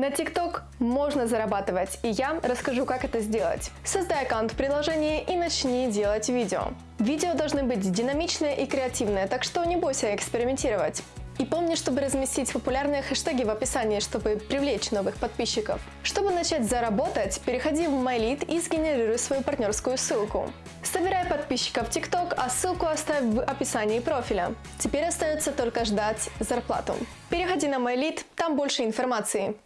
На TikTok можно зарабатывать, и я расскажу, как это сделать. Создай аккаунт в приложении и начни делать видео. Видео должны быть динамичные и креативные, так что не бойся экспериментировать. И помни, чтобы разместить популярные хэштеги в описании, чтобы привлечь новых подписчиков. Чтобы начать заработать, переходи в MyLead и сгенерируй свою партнерскую ссылку. Собирай подписчиков в TikTok, а ссылку оставь в описании профиля. Теперь остается только ждать зарплату. Переходи на MyLead, там больше информации.